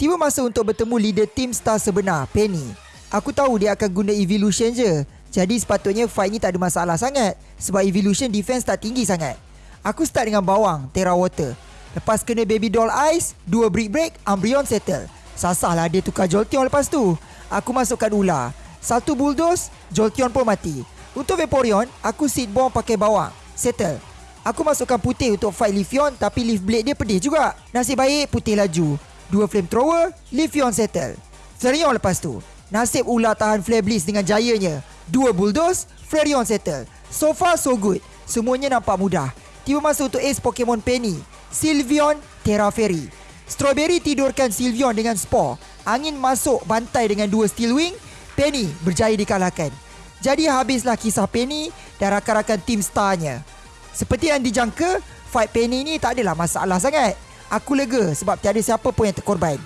Tiba masa untuk bertemu leader tim star sebenar, Penny. Aku tahu dia akan guna evolution je. Jadi sepatutnya fight ni tak ada masalah sangat. Sebab evolution defense tak tinggi sangat. Aku start dengan bawang, Terra Water. Lepas kena baby doll ice, dua brick break, Umbreon settle. Sasah lah dia tukar Jolteon lepas tu. Aku masukkan ular. Satu bulldoze, Jolteon pun mati. Untuk Vaporeon, aku seed bomb pakai bawang. Settle. Aku masukkan putih untuk fight Leafeon tapi Leaf Blade dia pedih juga. Nasib baik putih laju. Dua flamethrower, Leafeon settle. Flareon lepas tu. Nasib ular tahan Flare Blitz dengan jayanya. Dua bulldoze, Flareon settle. So far so good. Semuanya nampak mudah. Tiba masa untuk ace Pokemon Penny. Sylveon, Terra Fairy. Strawberry tidurkan Sylveon dengan Spore. Angin masuk bantai dengan dua Steel Wing. Penny berjaya dikalahkan. Jadi habislah kisah Penny dan rakan-rakan tim starnya. Seperti yang dijangka, fight Penny ni tak adalah masalah sangat. Aku lega sebab tiada siapa pun yang terkorban.